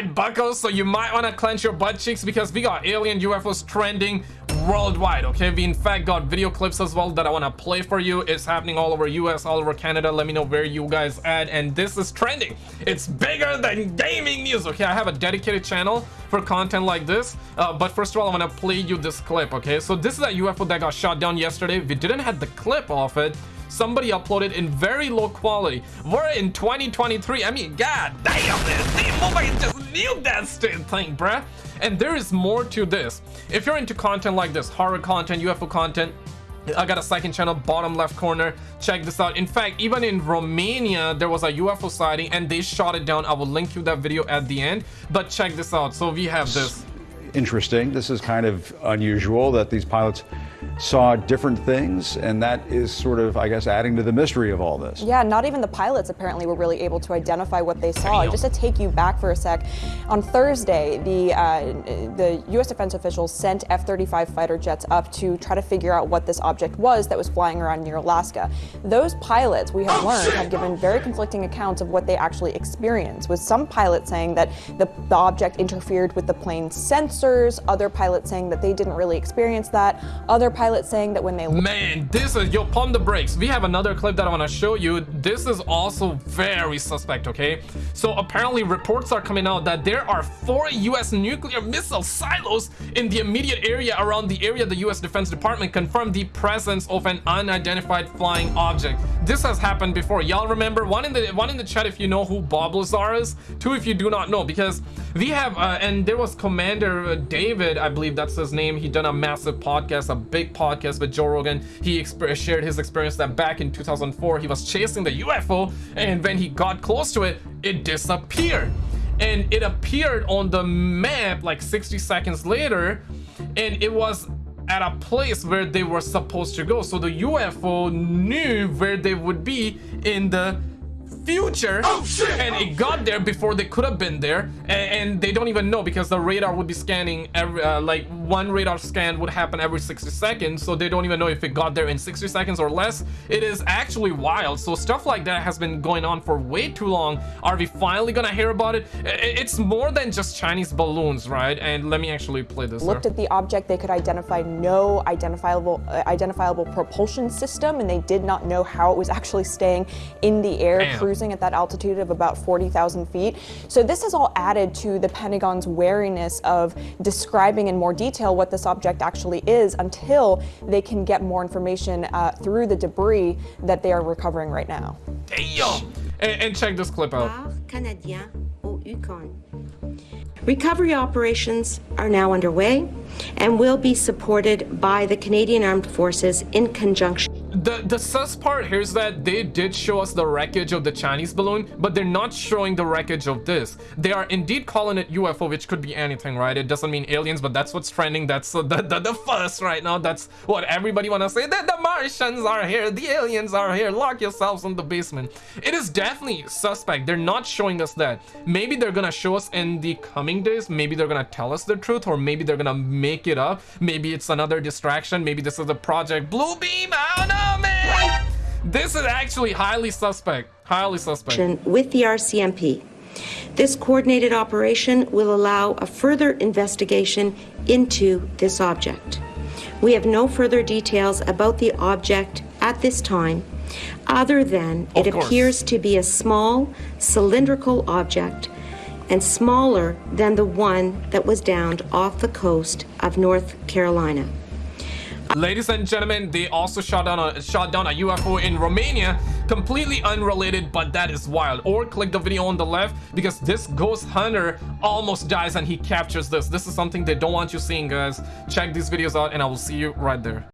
buckos. So you might want to clench your butt cheeks because we got alien UFOs trending worldwide okay? We in fact got video clips as well that i want to play for you. It's happening all over us all over canada. Let me know where you guys at. And this is trending. It's bigger than gaming news okay? I have a dedicated channel for content like this. Uh, but first of all i want to play you this clip okay? So this is a ufo that got shot down yesterday. We didn't have the clip of it. Somebody uploaded in very low quality. We're in 2023 i mean god damn this knew that thing bruh. And there is more to this. If you're into content like this horror content ufo content I got a second channel bottom left corner. Check this out. In fact even in Romania there was a UFO sighting and they shot it down. I will link you that video at the end. But check this out. So we have this interesting this is kind of unusual that these pilots saw different things, and that is sort of, I guess, adding to the mystery of all this. Yeah, not even the pilots apparently were really able to identify what they saw. Just to take you back for a sec, on Thursday, the uh, the U.S. defense officials sent F-35 fighter jets up to try to figure out what this object was that was flying around near Alaska. Those pilots, we have learned, have given very conflicting accounts of what they actually experienced, with some pilots saying that the, the object interfered with the plane's other pilots saying that they didn't really experience that, other pilot saying that when they man this is yo pump the brakes. We have another clip that i want to show you. This is also very suspect okay? So apparently reports are coming out that there are four u.s nuclear missile silos in the immediate area around the area the u.s defense department confirmed the presence of an unidentified flying object. This has happened before. Y'all remember one in the one in the chat if you know who bob lazar is two if you do not know because we have uh, and there was commander david i believe that's his name he done a massive podcast a big podcast with Joe Rogan, he shared his experience that back in 2004, he was chasing the UFO, and when he got close to it, it disappeared. And it appeared on the map like 60 seconds later, and it was at a place where they were supposed to go. So the UFO knew where they would be in the future. Oh, and it got there before they could have been there and, and, they don't even know because the radar would be scanning every uh, like one radar scan would happen every 60 seconds so they don't even know if it got there in 60 seconds or less. It is actually wild. So stuff like that has been going on for way too long. Are we finally gonna hear about it? It's more than just chinese balloons right? And let me actually play this looked at the object they could identify no identifiable uh, identifiable propulsion system and they did not know how it was actually staying in the air Damn. cruising at that altitude of about 40,000 feet. So this has all added to the Pentagon's wariness of describing in more detail what this object actually is until they can get more information uh, through the debris that they are recovering right now. Damn! And, and check this clip out. Recovery operations are now underway and will be supported by the Canadian Armed Forces in conjunction the the sus part here is that they did show us the wreckage of the chinese balloon but they're not showing the wreckage of this. They are indeed calling it ufo which could be anything right? It doesn't mean aliens but that's what's trending. That's the, the, the fuss right now. That's what everybody want to say. That the martians are here. The aliens are here. Lock yourselves in the basement. It is definitely suspect. They're not showing us that. Maybe they're gonna show us in the coming days. Maybe they're gonna tell us the truth or maybe they're gonna make it up. Maybe it's another distraction. Maybe this is a project blue beam i don't know! This is actually highly suspect. Highly suspect. With the RCMP. This coordinated operation will allow a further investigation into this object. We have no further details about the object at this time, other than it appears to be a small cylindrical object and smaller than the one that was downed off the coast of North Carolina. Ladies and gentlemen, they also shot down a shot down a UFO in Romania, completely unrelated, but that is wild. Or click the video on the left because this ghost hunter almost dies and he captures this. This is something they don't want you seeing, guys. Check these videos out and I will see you right there.